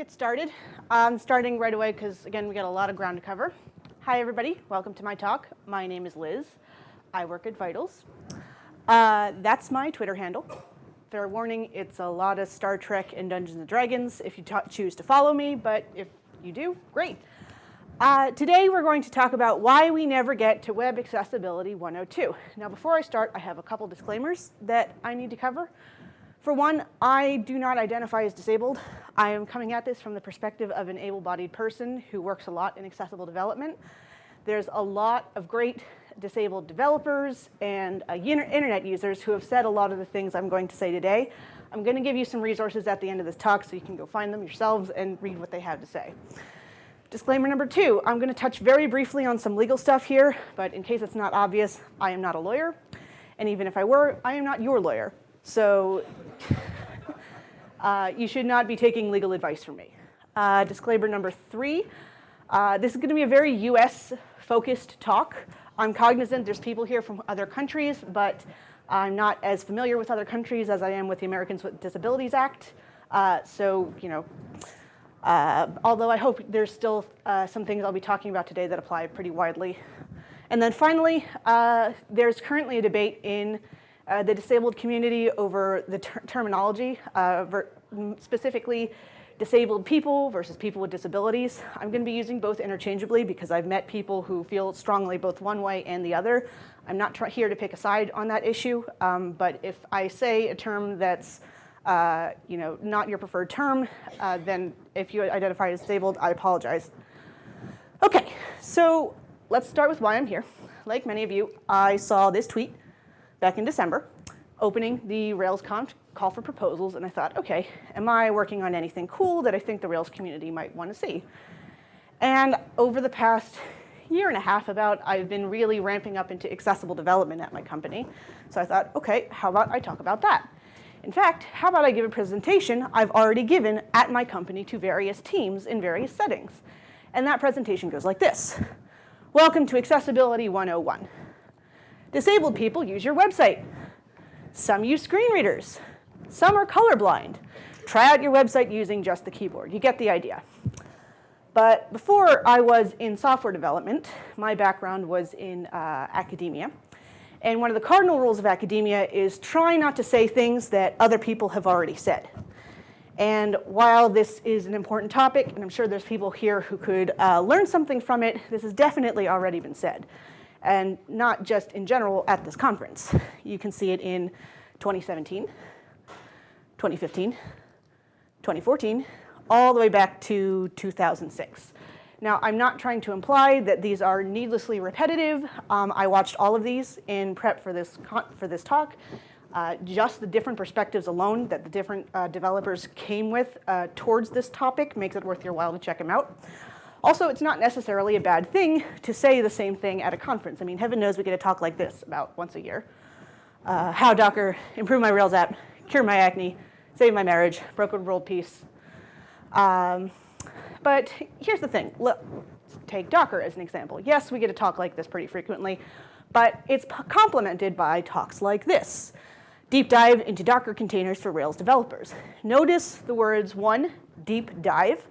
get started. I'm starting right away because, again, we got a lot of ground to cover. Hi, everybody. Welcome to my talk. My name is Liz. I work at Vitals. Uh, that's my Twitter handle. Fair warning, it's a lot of Star Trek and Dungeons & Dragons if you choose to follow me, but if you do, great. Uh, today we're going to talk about why we never get to Web Accessibility 102. Now before I start, I have a couple disclaimers that I need to cover. For one, I do not identify as disabled. I am coming at this from the perspective of an able-bodied person who works a lot in accessible development. There's a lot of great disabled developers and uh, internet users who have said a lot of the things I'm going to say today. I'm going to give you some resources at the end of this talk so you can go find them yourselves and read what they have to say. Disclaimer number two, I'm going to touch very briefly on some legal stuff here, but in case it's not obvious, I am not a lawyer. And even if I were, I am not your lawyer. So uh, you should not be taking legal advice from me. Uh, disclaimer number three, uh, this is going to be a very US focused talk. I'm cognizant there's people here from other countries, but I'm not as familiar with other countries as I am with the Americans with Disabilities Act. Uh, so, you know, uh, although I hope there's still uh, some things I'll be talking about today that apply pretty widely. And then finally, there's currently a debate in uh, the disabled community over the ter terminology, uh, specifically disabled people versus people with disabilities. I'm going to be using both interchangeably because I've met people who feel strongly both one way and the other. I'm not here to pick a side on that issue, um, but if I say a term that's uh, you know, not your preferred term, uh, then if you identify as disabled, I apologize. Okay, so let's start with why I'm here. Like many of you, I saw this tweet back in December opening the RailsConf call for proposals, and I thought, okay, am I working on anything cool that I think the Rails community might want to see? And over the past year and a half about, I've been really ramping up into accessible development at my company. So I thought, okay, how about I talk about that? In fact, how about I give a presentation I've already given at my company to various teams in various settings? And that presentation goes like this. Welcome to Accessibility 101. Disabled people use your website. Some use screen readers. Some are colorblind. Try out your website using just the keyboard. You get the idea. But before I was in software development, my background was in uh, academia. And one of the cardinal rules of academia is try not to say things that other people have already said. And while this is an important topic, and I'm sure there's people here who could uh, learn something from it, this has definitely already been said. And not just in general at this conference. You can see it in 2017, 2015, 2014, all the way back to 2006. Now, I'm not trying to imply that these are needlessly repetitive. Um, I watched all of these in prep for this, for this talk. Uh, just the different perspectives alone that the different uh, developers came with uh, towards this topic makes it worth your while to check them out. Also, it's not necessarily a bad thing to say the same thing at a conference. I mean, heaven knows we get a talk like this about once a year. Uh, how Docker improved my Rails app, cured my acne, saved my marriage, broken world peace. Um, but here's the thing. Look, take Docker as an example. Yes, we get a talk like this pretty frequently, but it's complemented by talks like this. Deep dive into Docker containers for Rails developers. Notice the words one, deep dive,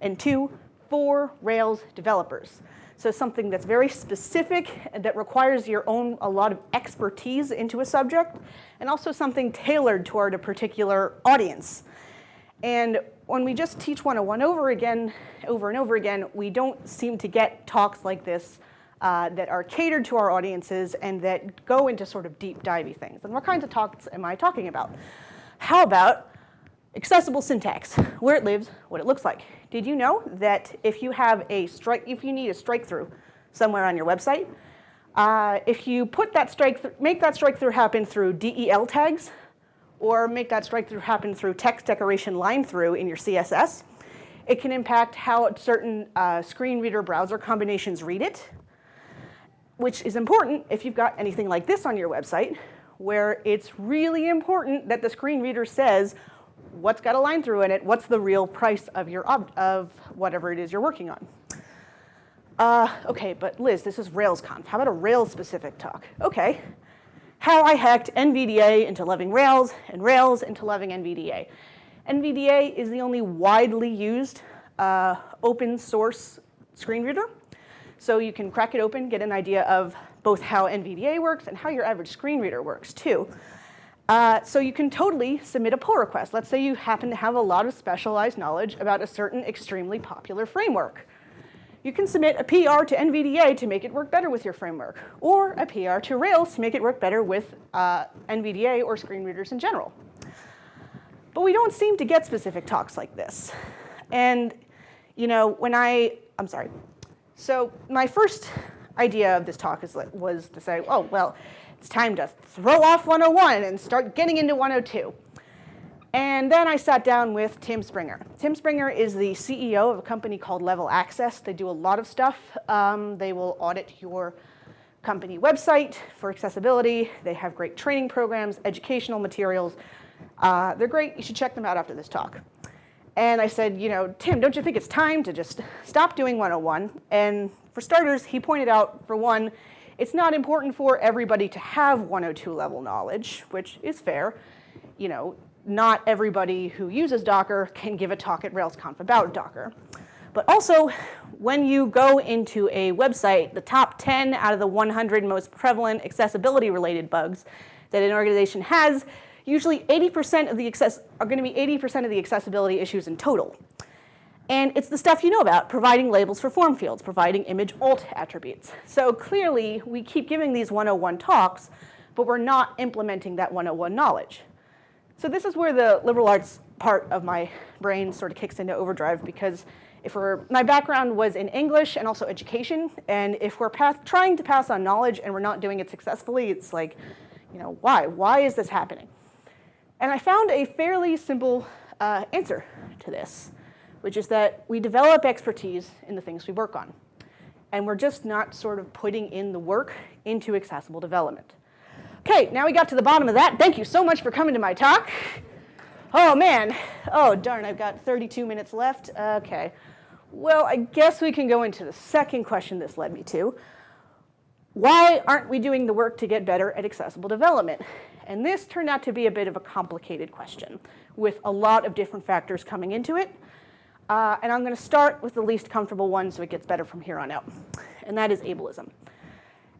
and two, for Rails developers. So something that's very specific and that requires your own, a lot of expertise into a subject, and also something tailored toward a particular audience. And when we just teach 101 over again, over and over again, we don't seem to get talks like this uh, that are catered to our audiences and that go into sort of deep divey things. And what kinds of talks am I talking about? How about accessible syntax, where it lives, what it looks like. Did you know that if you have a strike, if you need a strike through somewhere on your website, uh, if you put that strike, make that strike through happen through DEL tags, or make that strike through happen through text decoration line through in your CSS, it can impact how certain uh, screen reader browser combinations read it, which is important if you've got anything like this on your website, where it's really important that the screen reader says, what's got a line through in it, what's the real price of your of whatever it is you're working on. Uh, okay, but Liz, this is RailsConf. How about a Rails specific talk? Okay. How I hacked NVDA into loving Rails and Rails into loving NVDA. NVDA is the only widely used uh, open source screen reader. So you can crack it open, get an idea of both how NVDA works and how your average screen reader works too. Uh, so you can totally submit a pull request. Let's say you happen to have a lot of specialized knowledge about a certain extremely popular framework. You can submit a PR to NVDA to make it work better with your framework, or a PR to Rails to make it work better with uh, NVDA or screen readers in general. But we don't seem to get specific talks like this. And, you know, when I, I'm sorry. So my first idea of this talk is, was to say, oh, well, it's time to throw off 101 and start getting into 102. And then I sat down with Tim Springer. Tim Springer is the CEO of a company called Level Access. They do a lot of stuff. Um, they will audit your company website for accessibility. They have great training programs, educational materials. Uh, they're great. You should check them out after this talk. And I said, you know, Tim, don't you think it's time to just stop doing 101? And for starters, he pointed out, for one, it's not important for everybody to have 102 level knowledge, which is fair. You know, not everybody who uses Docker can give a talk at RailsConf about Docker. But also, when you go into a website, the top 10 out of the 100 most prevalent accessibility related bugs that an organization has usually 80% of the access are going to be 80% of the accessibility issues in total. And it's the stuff you know about, providing labels for form fields, providing image alt attributes. So clearly, we keep giving these 101 talks, but we're not implementing that 101 knowledge. So this is where the liberal arts part of my brain sort of kicks into overdrive because if we're, my background was in English and also education, and if we're trying to pass on knowledge and we're not doing it successfully, it's like, you know, why? Why is this happening? And I found a fairly simple uh, answer to this, which is that we develop expertise in the things we work on. And we're just not sort of putting in the work into accessible development. Okay, now we got to the bottom of that. Thank you so much for coming to my talk. Oh man, oh darn, I've got 32 minutes left. Okay, well, I guess we can go into the second question this led me to. Why aren't we doing the work to get better at accessible development? And this turned out to be a bit of a complicated question with a lot of different factors coming into it. Uh, and I'm going to start with the least comfortable one so it gets better from here on out. And that is ableism.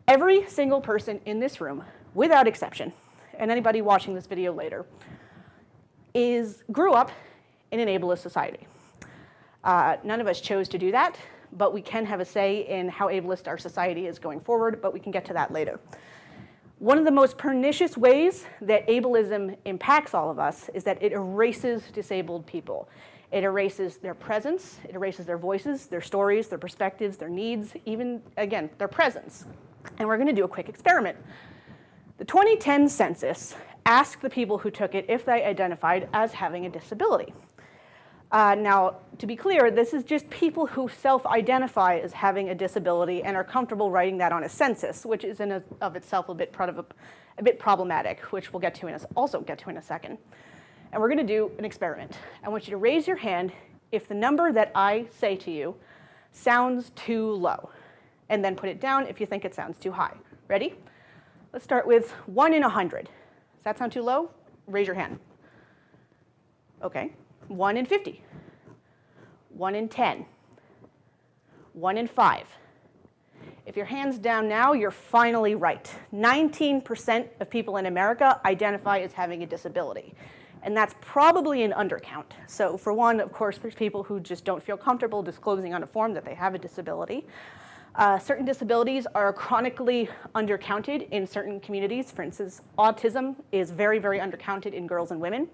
Every single person in this room, without exception, and anybody watching this video later, is grew up in an ableist society. Uh, none of us chose to do that, but we can have a say in how ableist our society is going forward, but we can get to that later. One of the most pernicious ways that ableism impacts all of us is that it erases disabled people. It erases their presence, it erases their voices, their stories, their perspectives, their needs, even, again, their presence. And we're gonna do a quick experiment. The 2010 census asked the people who took it if they identified as having a disability. Uh, now, to be clear, this is just people who self-identify as having a disability and are comfortable writing that on a census, which is in a, of itself a bit, a, a bit problematic, which we'll get to in a, also get to in a second. And we're going to do an experiment. I want you to raise your hand if the number that I say to you sounds too low, and then put it down if you think it sounds too high. Ready? Let's start with 1 in 100. Does that sound too low? Raise your hand. Okay. 1 in 50, 1 in 10, 1 in 5. If your hand's down now, you're finally right. 19% of people in America identify as having a disability. And that's probably an undercount. So for one, of course, there's people who just don't feel comfortable disclosing on a form that they have a disability. Uh, certain disabilities are chronically undercounted in certain communities. For instance, autism is very, very undercounted in girls and women.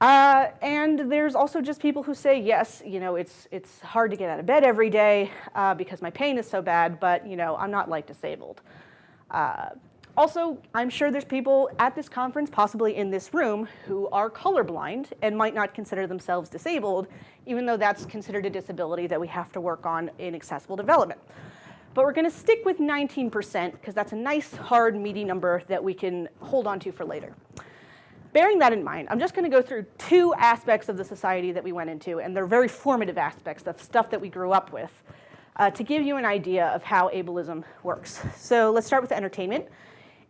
Uh, and there's also just people who say, yes, you know, it's, it's hard to get out of bed every day uh, because my pain is so bad, but, you know, I'm not like disabled. Also, I'm sure there's people at this conference, possibly in this room, who are colorblind and might not consider themselves disabled, even though that's considered a disability that we have to work on in accessible development. But we're going to stick with 19% because that's a nice, hard, meaty number that we can hold on to for later bearing that in mind, I'm just going to go through two aspects of the society that we went into, and they're very formative aspects of stuff that we grew up with, uh, to give you an idea of how ableism works. So let's start with entertainment.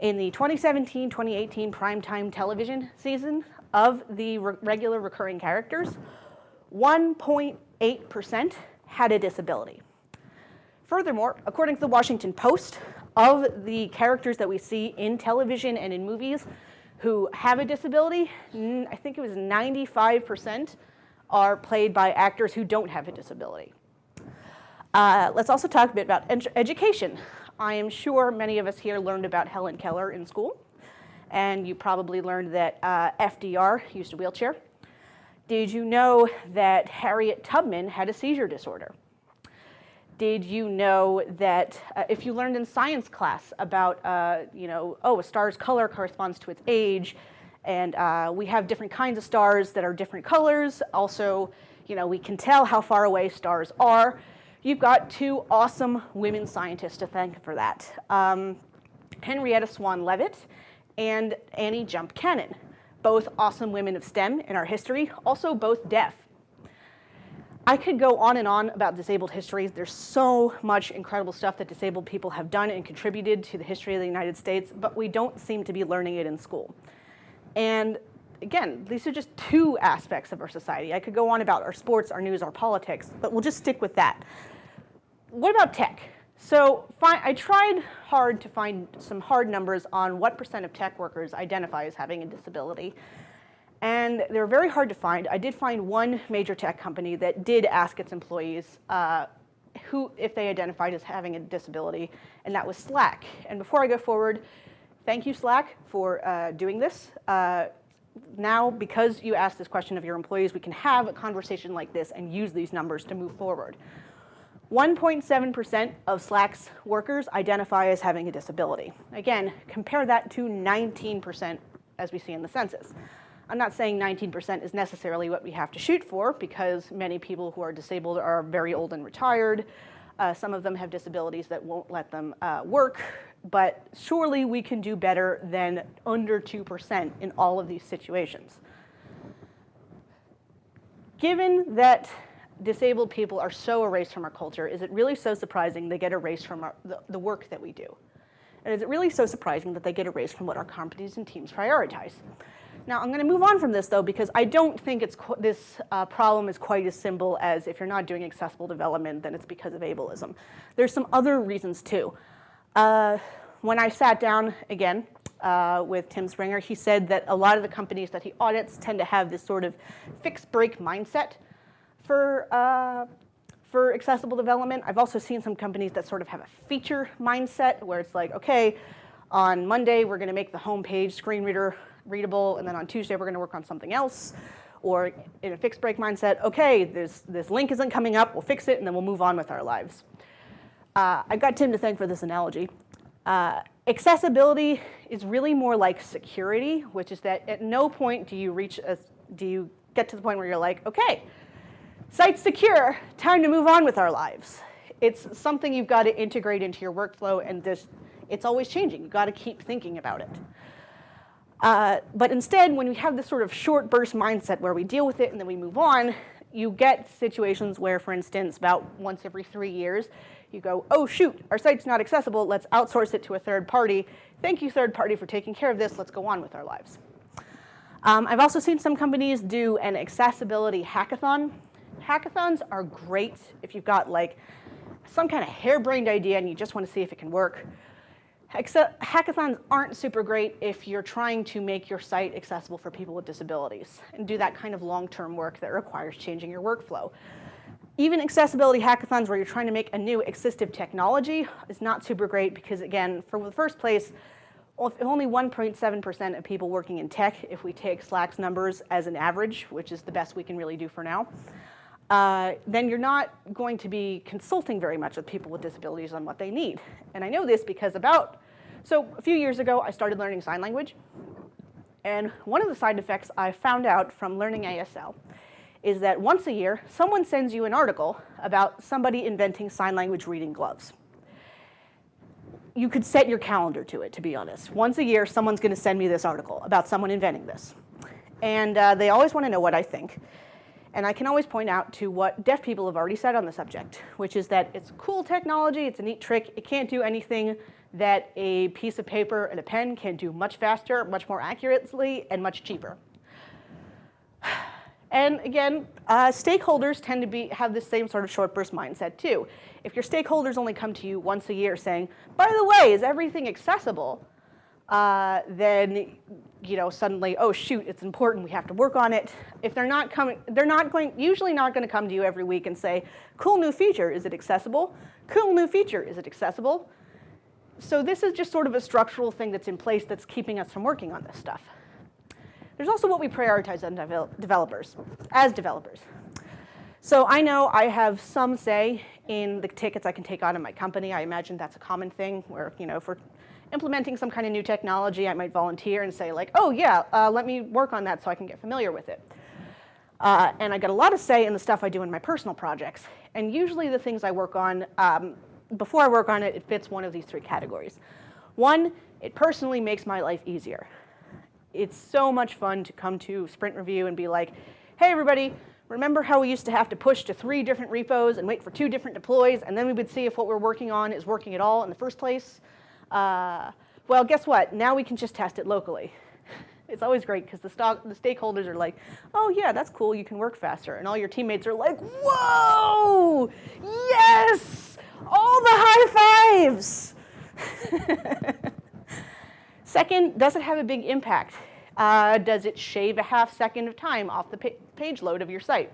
In the 2017-2018 primetime television season, of the re regular recurring characters, 1.8% had a disability. Furthermore, according to the Washington Post, of the characters that we see in television and in movies who have a disability, I think it was 95% are played by actors who don't have a disability. Uh, let's also talk a bit about ed education. I am sure many of us here learned about Helen Keller in school, and you probably learned that uh, FDR used a wheelchair. Did you know that Harriet Tubman had a seizure disorder? Did you know that uh, if you learned in science class about, uh, you know, oh, a star's color corresponds to its age, and uh, we have different kinds of stars that are different colors. Also, you know, we can tell how far away stars are. You've got two awesome women scientists to thank for that. Um, Henrietta Swan Leavitt and Annie Jump Cannon, both awesome women of STEM in our history, also both deaf. I could go on and on about disabled histories. There's so much incredible stuff that disabled people have done and contributed to the history of the United States, but we don't seem to be learning it in school. And again, these are just two aspects of our society. I could go on about our sports, our news, our politics, but we'll just stick with that. What about tech? So I tried hard to find some hard numbers on what percent of tech workers identify as having a disability. And they're very hard to find. I did find one major tech company that did ask its employees uh, who, if they identified as having a disability, and that was Slack. And before I go forward, thank you, Slack, for uh, doing this. Uh, now, because you asked this question of your employees, we can have a conversation like this and use these numbers to move forward. 1.7% of Slack's workers identify as having a disability. Again, compare that to 19% as we see in the census. I'm not saying 19% is necessarily what we have to shoot for because many people who are disabled are very old and retired. Uh, some of them have disabilities that won't let them uh, work, but surely we can do better than under 2% in all of these situations. Given that disabled people are so erased from our culture, is it really so surprising they get erased from our, the, the work that we do? And is it really so surprising that they get erased from what our companies and teams prioritize? Now, I'm going to move on from this, though, because I don't think it's this uh, problem is quite as simple as if you're not doing accessible development, then it's because of ableism. There's some other reasons, too. Uh, when I sat down, again, uh, with Tim Springer, he said that a lot of the companies that he audits tend to have this sort of fixed break mindset for, uh, for accessible development. I've also seen some companies that sort of have a feature mindset where it's like, okay, on Monday, we're going to make the homepage screen reader readable, and then on Tuesday we're going to work on something else. Or in a fixed break mindset, okay, this, this link isn't coming up, we'll fix it, and then we'll move on with our lives. Uh, I got Tim to thank for this analogy. Uh, accessibility is really more like security, which is that at no point do you reach a, do you get to the point where you're like, okay, site's secure, time to move on with our lives. It's something you've got to integrate into your workflow and this, it's always changing. You've got to keep thinking about it. Uh, but instead, when we have this sort of short burst mindset where we deal with it and then we move on, you get situations where, for instance, about once every three years, you go, oh shoot, our site's not accessible, let's outsource it to a third party. Thank you, third party, for taking care of this, let's go on with our lives. Um, I've also seen some companies do an accessibility hackathon. Hackathons are great if you've got like some kind of harebrained idea and you just want to see if it can work. Except hackathons aren't super great if you're trying to make your site accessible for people with disabilities and do that kind of long-term work that requires changing your workflow. Even accessibility hackathons where you're trying to make a new assistive technology is not super great because again, for the first place, only 1.7% of people working in tech, if we take Slack's numbers as an average, which is the best we can really do for now, uh, then you're not going to be consulting very much with people with disabilities on what they need. And I know this because about so a few years ago, I started learning sign language. And one of the side effects I found out from learning ASL is that once a year, someone sends you an article about somebody inventing sign language reading gloves. You could set your calendar to it, to be honest. Once a year, someone's going to send me this article about someone inventing this. And uh, they always want to know what I think. And I can always point out to what deaf people have already said on the subject, which is that it's cool technology, it's a neat trick, it can't do anything that a piece of paper and a pen can do much faster, much more accurately, and much cheaper. And again, uh, stakeholders tend to be, have the same sort of short burst mindset too. If your stakeholders only come to you once a year saying, by the way, is everything accessible? Uh, then you know suddenly, oh shoot, it's important, we have to work on it. If they're not coming, they're not going, usually not going to come to you every week and say, cool new feature, is it accessible? Cool new feature, is it accessible? So this is just sort of a structural thing that's in place that's keeping us from working on this stuff. There's also what we prioritize on devel developers, as developers. So I know I have some say in the tickets I can take on in my company. I imagine that's a common thing where, you know, for implementing some kind of new technology, I might volunteer and say like, oh yeah, uh, let me work on that so I can get familiar with it. Uh, and I get a lot of say in the stuff I do in my personal projects. And usually the things I work on, um, before I work on it, it fits one of these three categories. One, it personally makes my life easier. It's so much fun to come to sprint review and be like, hey everybody, remember how we used to have to push to three different repos and wait for two different deploys, and then we would see if what we're working on is working at all in the first place? Uh, well, guess what? Now we can just test it locally. It's always great because the, the stakeholders are like, oh yeah, that's cool, you can work faster. And all your teammates are like, whoa, yes, all the high fives. Second, does it have a big impact? Uh, does it shave a half second of time off the page load of your site?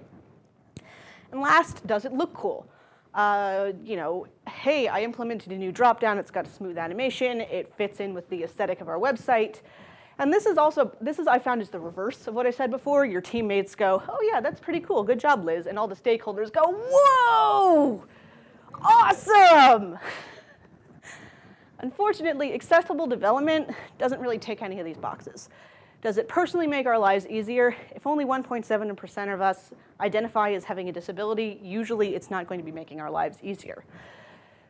And last, does it look cool? Uh, you know, hey, I implemented a new dropdown, it's got a smooth animation, it fits in with the aesthetic of our website. And this is also, this is I found is the reverse of what I said before. Your teammates go, oh yeah, that's pretty cool, good job, Liz. And all the stakeholders go, whoa, awesome. Unfortunately, accessible development doesn't really tick any of these boxes. Does it personally make our lives easier? If only 1.7% of us identify as having a disability, usually it's not going to be making our lives easier.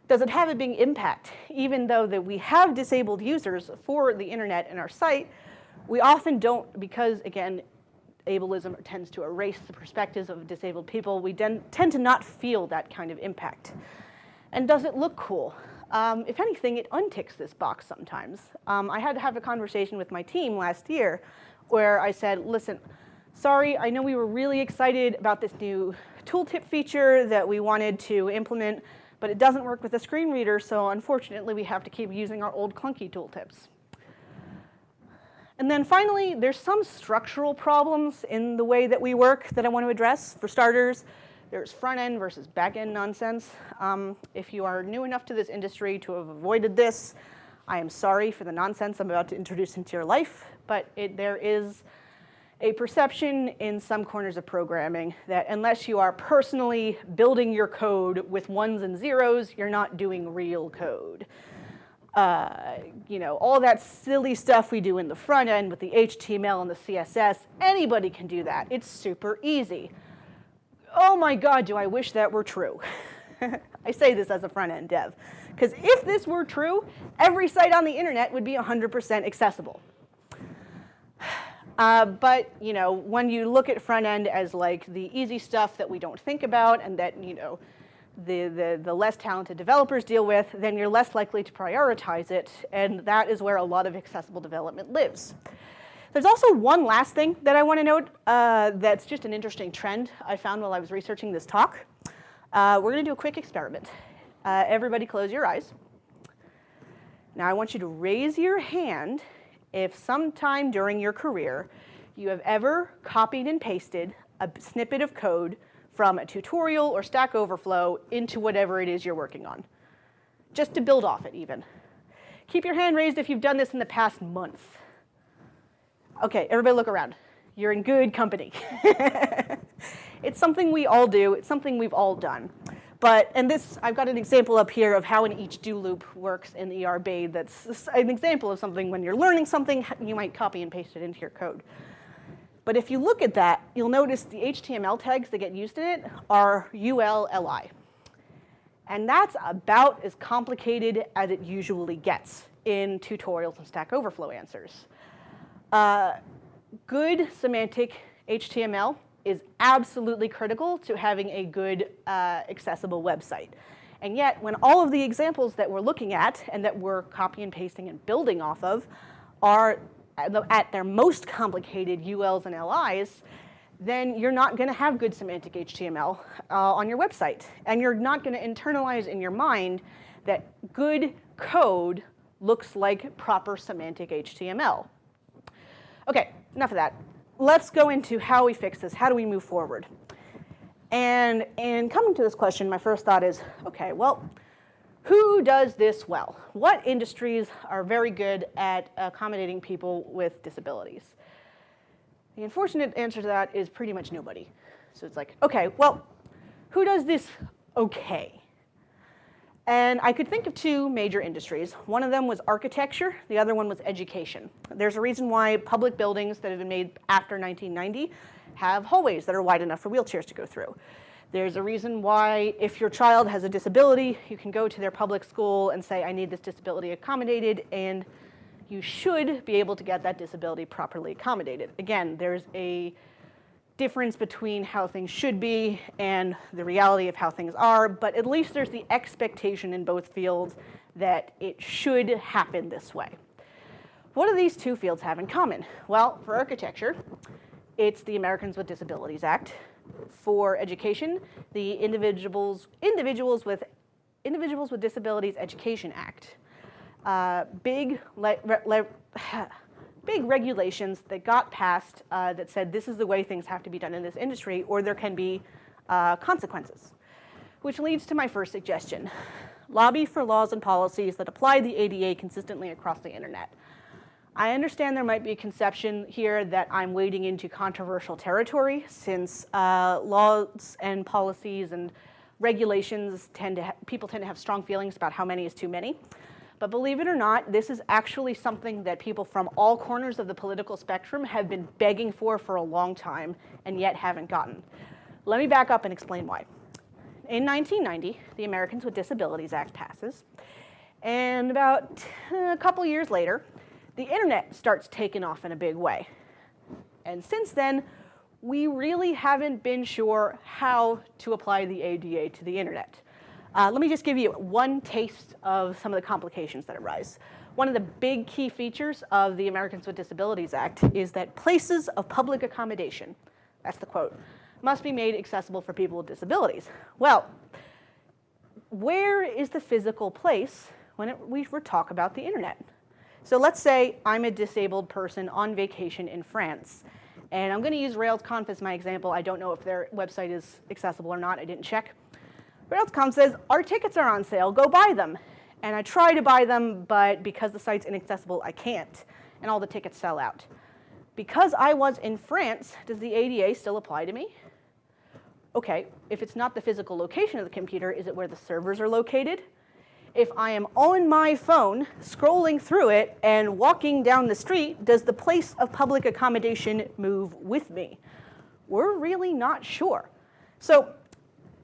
Does it have a big impact? Even though that we have disabled users for the internet and our site, we often don't, because again, ableism tends to erase the perspectives of disabled people, we tend to not feel that kind of impact. And does it look cool? Um, if anything, it unticks this box sometimes. Um, I had to have a conversation with my team last year where I said, listen, sorry, I know we were really excited about this new tooltip feature that we wanted to implement, but it doesn't work with the screen reader, so unfortunately we have to keep using our old clunky tooltips. And then finally, there's some structural problems in the way that we work that I want to address. For starters, there's front end versus back end nonsense. Um, if you are new enough to this industry to have avoided this, I am sorry for the nonsense I'm about to introduce into your life, but it, there is a perception in some corners of programming that unless you are personally building your code with ones and zeros, you're not doing real code. Uh, you know, all that silly stuff we do in the front end with the HTML and the CSS, anybody can do that. It's super easy oh my God, do I wish that were true. I say this as a front-end dev. Because if this were true, every site on the internet would be 100% accessible. Uh, but you know, when you look at front end as like the easy stuff that we don't think about and that you know, the, the, the less talented developers deal with, then you're less likely to prioritize it, and that is where a lot of accessible development lives. There's also one last thing that I want to note uh, that's just an interesting trend I found while I was researching this talk. Uh, we're going to do a quick experiment. Uh, everybody close your eyes. Now I want you to raise your hand if sometime during your career you have ever copied and pasted a snippet of code from a tutorial or Stack Overflow into whatever it is you're working on, just to build off it even. Keep your hand raised if you've done this in the past month. Okay, everybody look around. You're in good company. it's something we all do. It's something we've all done. But, and this, I've got an example up here of how an each do loop works in ERB that's an example of something when you're learning something, you might copy and paste it into your code. But if you look at that, you'll notice the HTML tags that get used in it are ULLI. And that's about as complicated as it usually gets in tutorials and Stack Overflow answers. Uh, good semantic HTML is absolutely critical to having a good uh, accessible website. And yet, when all of the examples that we're looking at and that we're copy and pasting and building off of are at their most complicated ULs and LIs, then you're not going to have good semantic HTML uh, on your website. And you're not going to internalize in your mind that good code looks like proper semantic HTML. Okay, enough of that. Let's go into how we fix this. How do we move forward? And in coming to this question, my first thought is, okay, well, who does this well? What industries are very good at accommodating people with disabilities? The unfortunate answer to that is pretty much nobody. So it's like, okay, well, who does this okay? And I could think of two major industries. One of them was architecture, the other one was education. There's a reason why public buildings that have been made after 1990 have hallways that are wide enough for wheelchairs to go through. There's a reason why if your child has a disability, you can go to their public school and say, I need this disability accommodated, and you should be able to get that disability properly accommodated. Again, there's a difference between how things should be and the reality of how things are, but at least there's the expectation in both fields that it should happen this way. What do these two fields have in common? Well, for architecture, it's the Americans with Disabilities Act. For education, the Individuals, Individuals, with, Individuals with Disabilities Education Act. Uh, big, le, le, big regulations that got passed uh, that said this is the way things have to be done in this industry or there can be uh, consequences. Which leads to my first suggestion. Lobby for laws and policies that apply the ADA consistently across the internet. I understand there might be a conception here that I'm wading into controversial territory since uh, laws and policies and regulations tend to, people tend to have strong feelings about how many is too many. But believe it or not, this is actually something that people from all corners of the political spectrum have been begging for for a long time and yet haven't gotten. Let me back up and explain why. In 1990, the Americans with Disabilities Act passes, and about uh, a couple years later, the internet starts taking off in a big way. And since then, we really haven't been sure how to apply the ADA to the internet. Uh, let me just give you one taste of some of the complications that arise. One of the big key features of the Americans with Disabilities Act is that places of public accommodation, that's the quote, must be made accessible for people with disabilities. Well, where is the physical place when it, we talk about the internet? So let's say I'm a disabled person on vacation in France, and I'm going to use RailsConf as my example. I don't know if their website is accessible or not. I didn't check. RailsConf says, our tickets are on sale. Go buy them. And I try to buy them, but because the site's inaccessible, I can't. And all the tickets sell out. Because I was in France, does the ADA still apply to me? Okay, if it's not the physical location of the computer, is it where the servers are located? if I am on my phone scrolling through it and walking down the street, does the place of public accommodation move with me? We're really not sure. So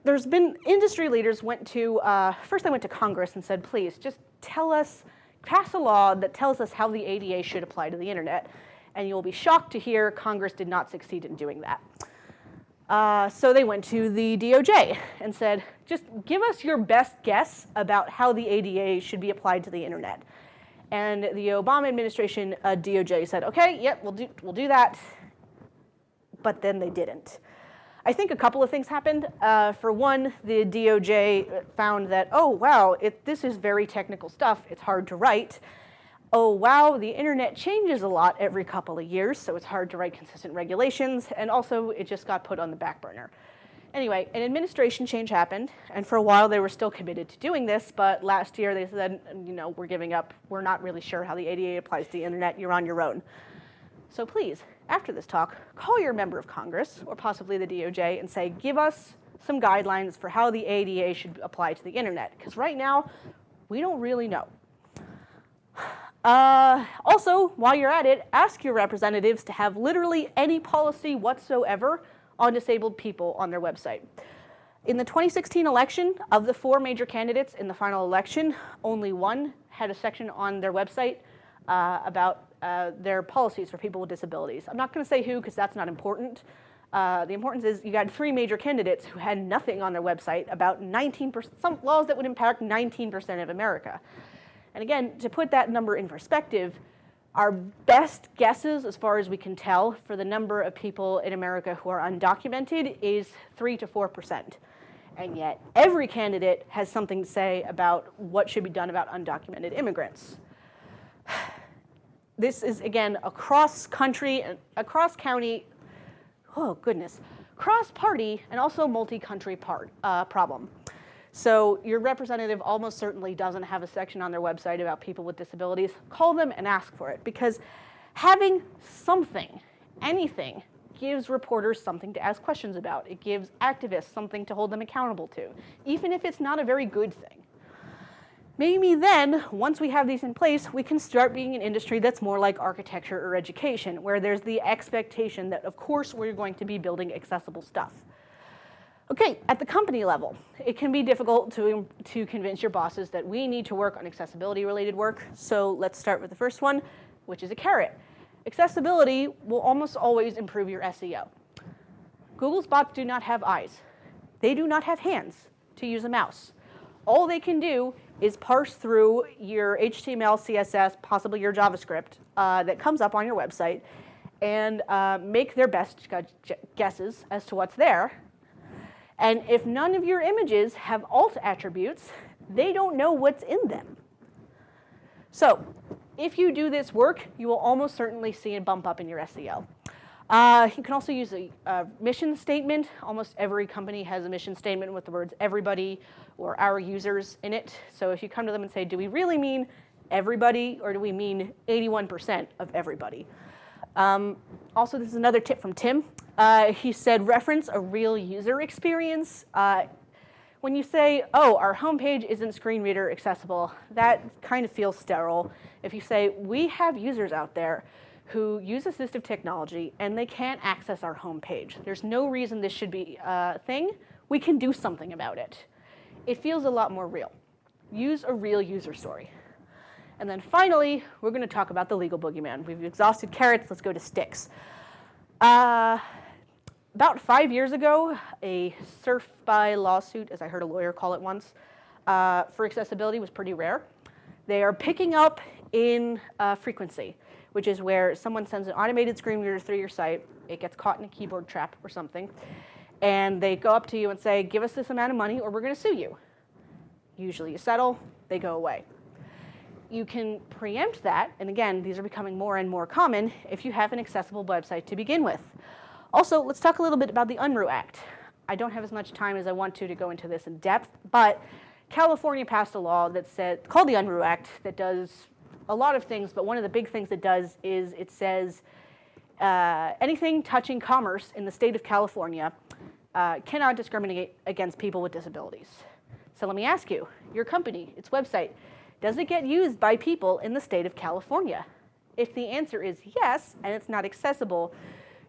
there's been industry leaders went to, uh, first they went to Congress and said, please just tell us, pass a law that tells us how the ADA should apply to the internet. And you'll be shocked to hear Congress did not succeed in doing that. Uh, so they went to the DOJ and said, just give us your best guess about how the ADA should be applied to the internet. And the Obama administration uh, DOJ said, okay, yep, we'll do, we'll do that. But then they didn't. I think a couple of things happened. Uh, for one, the DOJ found that, oh, wow, it, this is very technical stuff. It's hard to write oh wow, the internet changes a lot every couple of years, so it's hard to write consistent regulations, and also it just got put on the back burner. Anyway, an administration change happened, and for a while they were still committed to doing this, but last year they said, you know, we're giving up, we're not really sure how the ADA applies to the internet, you're on your own. So please, after this talk, call your member of Congress, or possibly the DOJ, and say, give us some guidelines for how the ADA should apply to the internet, because right now, we don't really know. Uh, also, while you're at it, ask your representatives to have literally any policy whatsoever on disabled people on their website. In the 2016 election, of the four major candidates in the final election, only one had a section on their website uh, about uh, their policies for people with disabilities. I'm not going to say who because that's not important. Uh, the importance is you got three major candidates who had nothing on their website about 19%, some laws that would impact 19% of America. And again, to put that number in perspective, Our best guesses, as far as we can tell, for the number of people in America who are undocumented is 3 to 4%. And yet, every candidate has something to say about what should be done about undocumented immigrants. This is, again, a cross-country, a cross-county, oh goodness, cross-party and also multi-country part uh, problem. So your representative almost certainly doesn't have a section on their website about people with disabilities. Call them and ask for it because having something, anything, gives reporters something to ask questions about. It gives activists something to hold them accountable to, even if it's not a very good thing. Maybe then, once we have these in place, we can start being an industry that's more like architecture or education, where there's the expectation that, of course, we're going to be building accessible stuff. Okay, at the company level, it can be difficult to, to convince your bosses that we need to work on accessibility related work. So let's start with the first one, which is a carrot. Accessibility will almost always improve your SEO. Google's bots do not have eyes. They do not have hands to use a mouse. All they can do is parse through your HTML, CSS, possibly your JavaScript uh, that comes up on your website and uh, make their best guesses as to what's there and if none of your images have alt attributes, they don't know what's in them. So if you do this work, you will almost certainly see a bump up in your SEO. Uh, you can also use a, a, mission statement. Almost every company has a mission statement with the words everybody or our users in it. So if you come to them and say, do we really mean everybody or do we mean 81% of everybody? Um, also, this is another tip from Tim. Uh, he said, reference a real user experience. Uh, when you say, oh, our homepage isn't screen reader accessible, that kind of feels sterile. If you say, we have users out there who use assistive technology and they can't access our homepage. There's no reason this should be a thing. We can do something about it. It feels a lot more real. Use a real user story. And then finally, we're going to talk about the legal boogeyman. We've exhausted carrots. Let's go to sticks. Uh, about five years ago, a surf by lawsuit, as I heard a lawyer call it once, uh, for accessibility was pretty rare. They are picking up in uh, frequency, which is where someone sends an automated screen reader through your site, it gets caught in a keyboard trap or something, and they go up to you and say, give us this amount of money or we're going to sue you. Usually you settle, they go away. You can preempt that, and again, these are becoming more and more common if you have an accessible website to begin with. Also, let's talk a little bit about the Unruh Act. I don't have as much time as I want to to go into this in depth, but California passed a law that said, called the Unruh Act that does a lot of things, but one of the big things it does is it says uh, anything touching commerce in the state of California uh, cannot discriminate against people with disabilities. So let me ask you, your company, its website, does it get used by people in the state of California? If the answer is yes, and it's not accessible,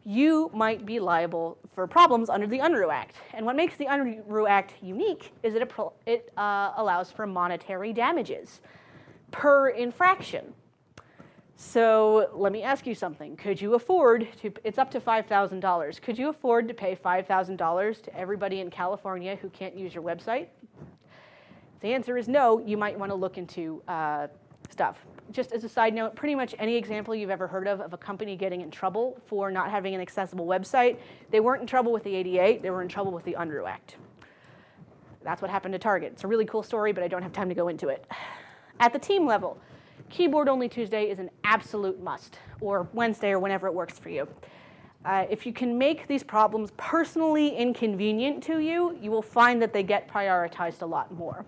you might be liable for problems under the Unruh Act. And what makes the Unruh Act unique is that it, it uh, allows for monetary damages per infraction. So let me ask you something. Could you afford to, it's up to $5,000. Could you afford to pay $5,000 to everybody in California who can't use your website? The answer is no, you might want to look into uh, stuff just as a side note, pretty much any example you've ever heard of of a company getting in trouble for not having an accessible website, they weren't in trouble with the ADA, they were in trouble with the Unruh Act. That's what happened to Target. It's a really cool story, but I don't have time to go into it. At the team level, Keyboard Only Tuesday is an absolute must, or Wednesday or whenever it works for you. Uh, if you can make these problems personally inconvenient to you, you will find that they get prioritized a lot more.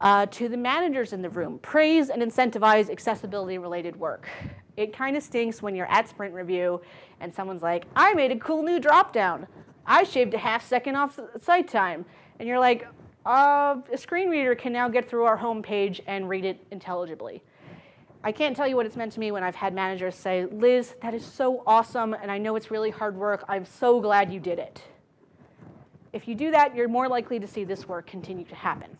Uh, to the managers in the room, praise and incentivize accessibility related work. It kind of stinks when you're at sprint review and someone's like, I made a cool new dropdown. I shaved a half second off site time. And you're like, uh, a screen reader can now get through our home page and read it intelligibly. I can't tell you what it's meant to me when I've had managers say, Liz, that is so awesome, and I know it's really hard work. I'm so glad you did it. If you do that, you're more likely to see this work continue to happen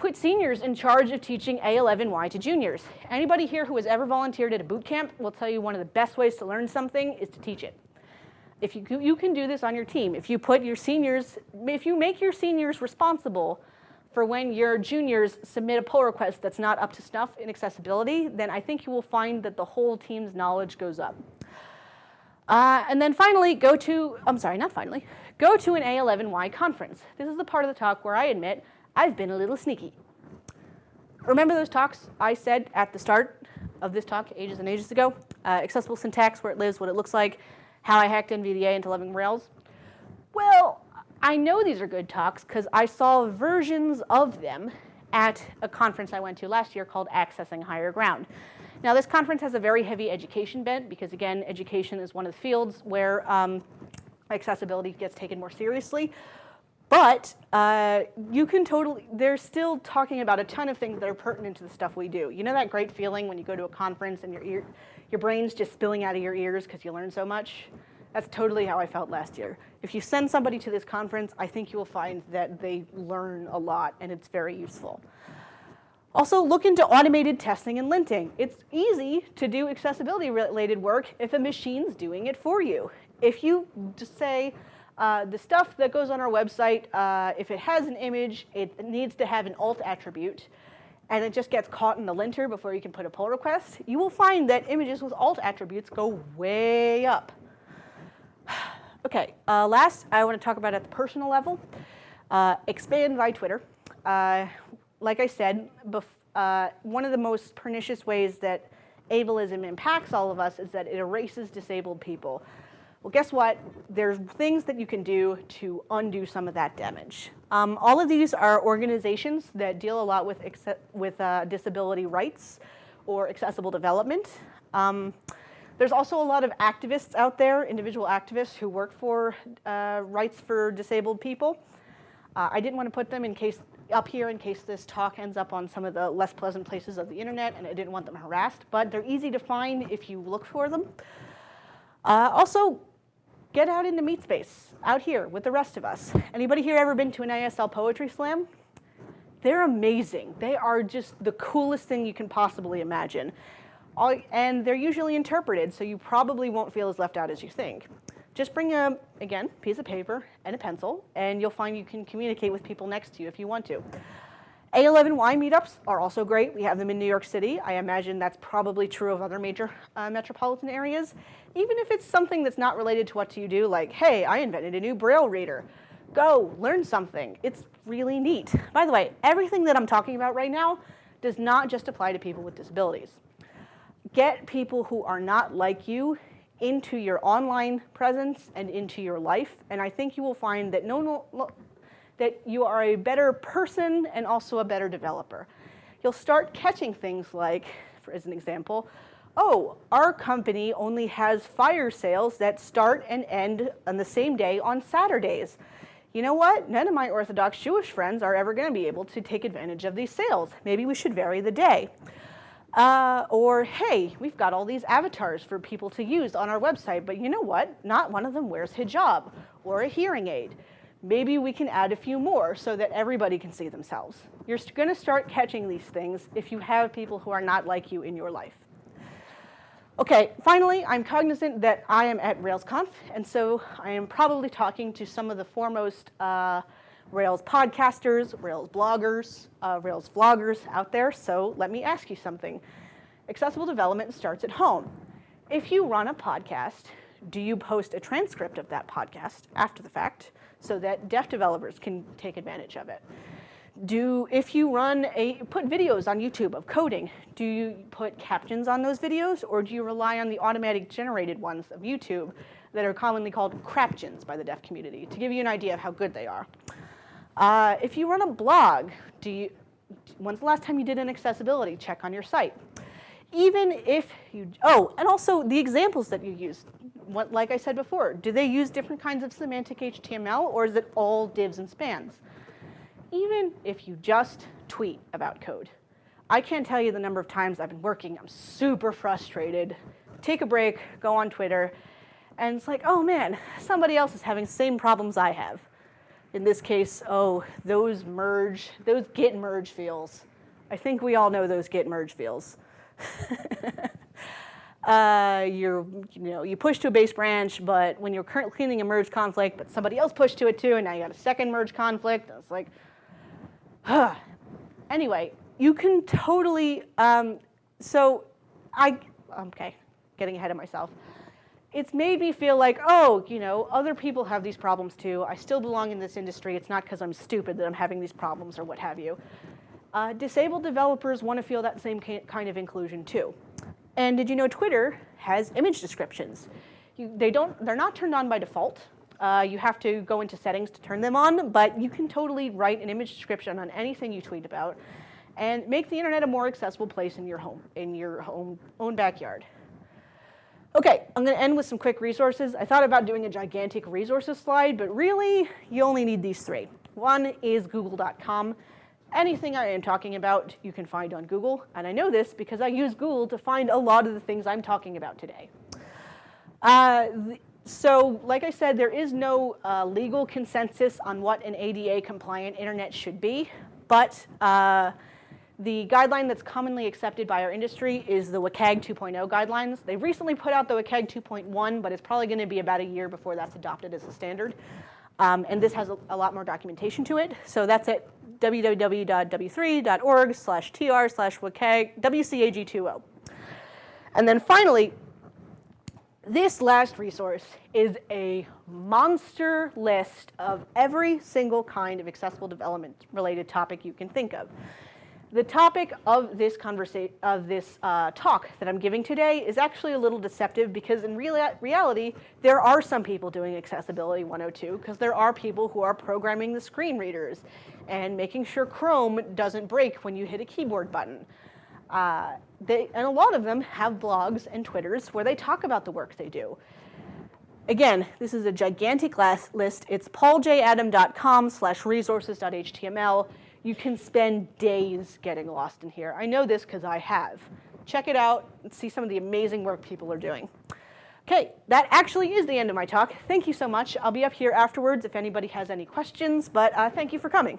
put seniors in charge of teaching A11Y to juniors. Anybody here who has ever volunteered at a boot camp will tell you one of the best ways to learn something is to teach it. If you, you can do this on your team, if you put your seniors, if you make your seniors responsible for when your juniors submit a pull request that's not up to snuff in accessibility, then I think you will find that the whole team's knowledge goes up. Uh, and then finally, go to, I'm sorry, not finally, go to an A11Y conference. This is the part of the talk where I admit I've been a little sneaky. Remember those talks I said at the start of this talk ages and ages ago? Uh, accessible syntax, where it lives, what it looks like, how I hacked NVDA into loving Rails. Well, I know these are good talks because I saw versions of them at a conference I went to last year called Accessing Higher Ground. Now this conference has a very heavy education bent because again, education is one of the fields where um, accessibility gets taken more seriously. But uh, you can totally, they're still talking about a ton of things that are pertinent to the stuff we do. You know that great feeling when you go to a conference and your, ear, your brain's just spilling out of your ears because you learn so much? That's totally how I felt last year. If you send somebody to this conference, I think you will find that they learn a lot and it's very useful. Also, look into automated testing and linting. It's easy to do accessibility related work if a machine's doing it for you. If you just say, uh, the stuff that goes on our website, uh, if it has an image, it needs to have an alt attribute, and it just gets caught in the linter before you can put a pull request, you will find that images with alt attributes go way up. Okay, uh, last I want to talk about at the personal level, uh, expand by Twitter. Uh, like I said, uh, one of the most pernicious ways that ableism impacts all of us is that it erases disabled people. Well, guess what? There's things that you can do to undo some of that damage. Um, all of these are organizations that deal a lot with, with uh, disability rights or accessible development. Um, there's also a lot of activists out there, individual activists who work for uh, rights for disabled people. Uh, I didn't want to put them in case up here in case this talk ends up on some of the less pleasant places of the internet and I didn't want them harassed, but they're easy to find if you look for them. Uh, also, get out into meet space, out here with the rest of us. Anybody here ever been to an ASL Poetry Slam? They're amazing. They are just the coolest thing you can possibly imagine. All, and they're usually interpreted, so you probably won't feel as left out as you think. Just bring a, again, piece of paper and a pencil, and you'll find you can communicate with people next to you if you want to. A11Y meetups are also great. We have them in New York City. I imagine that's probably true of other major uh, metropolitan areas. Even if it's something that's not related to what you do, like, hey, I invented a new Braille reader. Go, learn something. It's really neat. By the way, everything that I'm talking about right now does not just apply to people with disabilities get people who are not like you into your online presence and into your life. And I think you will find that, no, no, that you are a better person and also a better developer. You'll start catching things like, for, as an example, oh, our company only has fire sales that start and end on the same day on Saturdays. You know what? None of my Orthodox Jewish friends are ever going to be able to take advantage of these sales. Maybe we should vary the day. Uh, or, hey, we've got all these avatars for people to use on our website, but you know what? Not one of them wears hijab or a hearing aid. Maybe we can add a few more so that everybody can see themselves. You're going to start catching these things if you have people who are not like you in your life. Okay, finally, I'm cognizant that I am at RailsConf, and so I am probably talking to some of the foremost uh, Rails podcasters, Rails bloggers, uh, Rails vloggers out there, so let me ask you something. Accessible development starts at home. If you run a podcast, do you post a transcript of that podcast after the fact so that deaf developers can take advantage of it? Do, if you run a, put videos on YouTube of coding, do you put captions on those videos or do you rely on the automatic generated ones of YouTube that are commonly called craptions by the deaf community to give you an idea of how good they are? Uh, if you run a blog, do you, when's the last time you did an accessibility check on your site? Even if you, oh, and also the examples that you use. What, like I said before, do they use different kinds of semantic HTML or is it all divs and spans? Even if you just tweet about code. I can't tell you the number of times I've been working, I'm super frustrated, take a break, go on Twitter, and it's like, oh man, somebody else is having the same problems I have in this case, oh, those merge, those git merge fields. I think we all know those git merge fields. uh, you're, you know, you push to a base branch, but when you're currently cleaning a merge conflict, but somebody else pushed to it too, and now you got a second merge conflict. It's like, anyway, you can totally, um, so I, okay, getting ahead of myself. It's made me feel like, oh, you know, other people have these problems too. I still belong in this industry. It's not because I'm stupid that I'm having these problems or what have you. Uh, disabled developers want to feel that same kind of inclusion too. And did you know Twitter has image descriptions? You, they don't, they're not turned on by default. Uh, you have to go into settings to turn them on, but you can totally write an image description on anything you tweet about and make the internet a more accessible place in your home, in your home, own backyard. Okay, I'm gonna end with some quick resources. I thought about doing a gigantic resources slide, but really, you only need these three. One is google.com. Anything I am talking about, you can find on Google, and I know this because I use Google to find a lot of the things I'm talking about today. Uh, so, like I said, there is no uh, legal consensus on what an ADA compliant internet should be, but uh, the guideline that's commonly accepted by our industry is the WCAG 2.0 guidelines. They've recently put out the WCAG 2.1, but it's probably going to be about a year before that's adopted as a standard. Um, and this has a, a, lot more documentation to it. So that's at www.w3.org slash tr slash WCAG20. And then finally, this last resource is a monster list of every single kind of accessible development related topic you can think of. The topic of this conversation, of this uh, talk that I'm giving today is actually a little deceptive because in real reality, there are some people doing Accessibility 102 because there are people who are programming the screen readers and making sure Chrome doesn't break when you hit a keyboard button. Uh, they, and a lot of them have blogs and Twitters where they talk about the work they do. Again, this is a gigantic list. It's pauljadam.com slash resources.html you can spend days getting lost in here. I know this because I have. Check it out and see some of the amazing work people are doing. Okay, that actually is the end of my talk. Thank you so much. I'll be up here afterwards if anybody has any questions, but uh, thank you for coming.